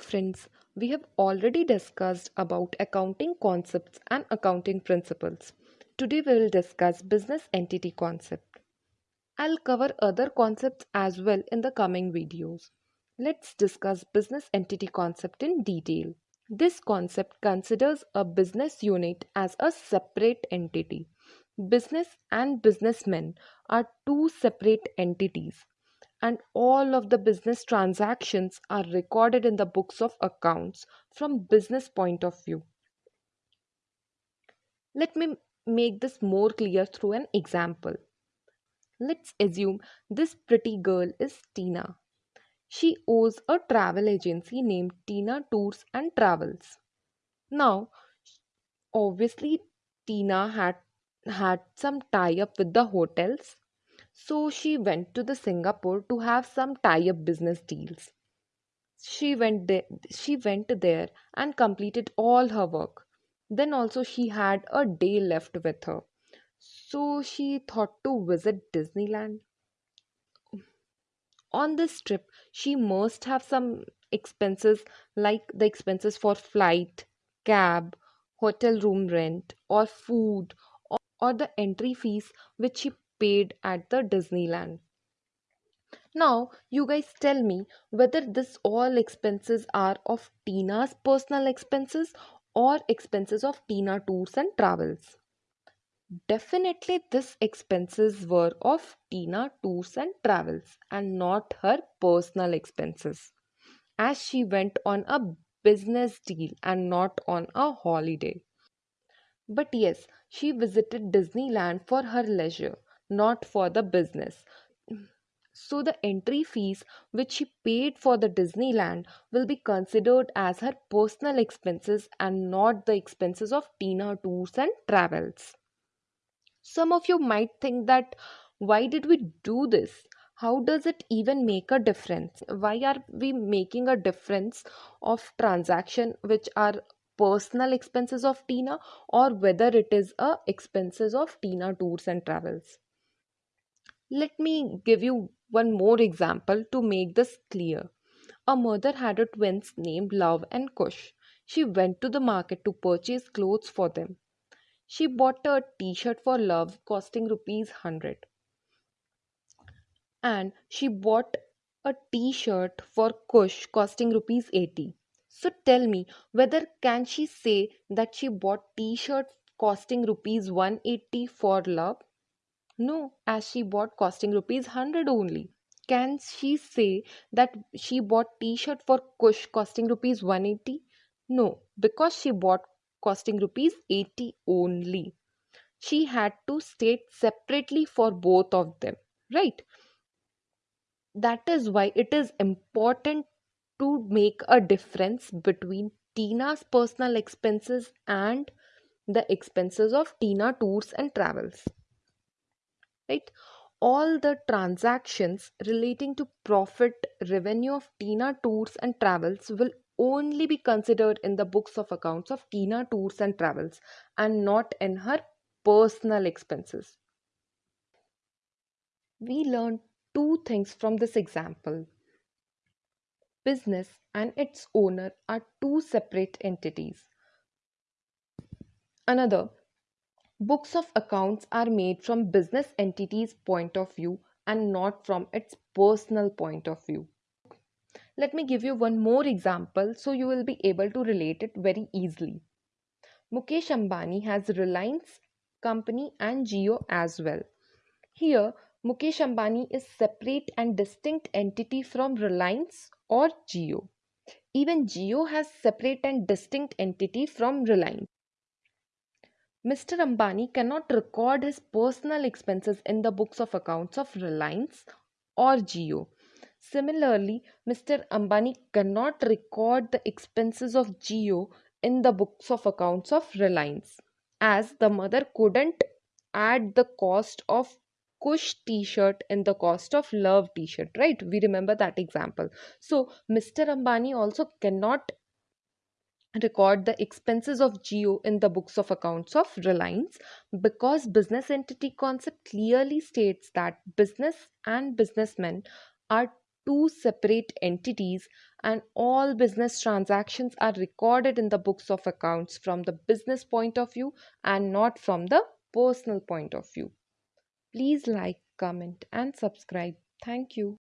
friends, we have already discussed about accounting concepts and accounting principles. Today we will discuss business entity concept. I'll cover other concepts as well in the coming videos. Let's discuss business entity concept in detail. This concept considers a business unit as a separate entity. Business and businessmen are two separate entities and all of the business transactions are recorded in the books of accounts from business point of view. Let me make this more clear through an example. Let's assume this pretty girl is tina. She owes a travel agency named tina tours and travels. Now obviously tina had had some tie up with the hotels so she went to the Singapore to have some tie-up business deals. She went there, she went there and completed all her work. Then also she had a day left with her. So she thought to visit Disneyland. On this trip, she must have some expenses like the expenses for flight, cab, hotel room rent, or food, or, or the entry fees which she paid at the Disneyland. Now, you guys tell me whether this all expenses are of Tina's personal expenses or expenses of Tina Tours and Travels. Definitely, this expenses were of Tina Tours and Travels and not her personal expenses, as she went on a business deal and not on a holiday. But yes, she visited Disneyland for her leisure not for the business. So the entry fees which she paid for the Disneyland will be considered as her personal expenses and not the expenses of Tina Tours and Travels. Some of you might think that why did we do this? How does it even make a difference? Why are we making a difference of transaction which are personal expenses of Tina or whether it is a expenses of Tina Tours and Travels? Let me give you one more example to make this clear. A mother had a twins named Love and Kush. She went to the market to purchase clothes for them. She bought a t-shirt for Love costing rupees 100 and she bought a t-shirt for Kush costing rupees 80. So tell me whether can she say that she bought t-shirt costing rupees 180 for Love no, as she bought costing rupees 100 only. Can she say that she bought t-shirt for Kush costing rupees 180? No, because she bought costing rupees 80 only. She had to state separately for both of them, right? That is why it is important to make a difference between Tina's personal expenses and the expenses of Tina Tours and Travels right? All the transactions relating to profit revenue of tina tours and travels will only be considered in the books of accounts of tina tours and travels and not in her personal expenses. We learned two things from this example. Business and its owner are two separate entities. Another Books of accounts are made from business entity's point of view and not from its personal point of view. Let me give you one more example so you will be able to relate it very easily. Mukesh Ambani has Reliance company and Jio as well. Here, Mukesh Ambani is separate and distinct entity from Reliance or Jio. Even Jio has separate and distinct entity from Reliance. Mr. Ambani cannot record his personal expenses in the books of accounts of Reliance or Jio. Similarly, Mr. Ambani cannot record the expenses of Jio in the books of accounts of Reliance, as the mother couldn't add the cost of Kush t-shirt in the cost of Love t-shirt, right? We remember that example. So, Mr. Ambani also cannot record the expenses of Jio in the books of accounts of Reliance because business entity concept clearly states that business and businessmen are two separate entities and all business transactions are recorded in the books of accounts from the business point of view and not from the personal point of view. Please like, comment, and subscribe. Thank you.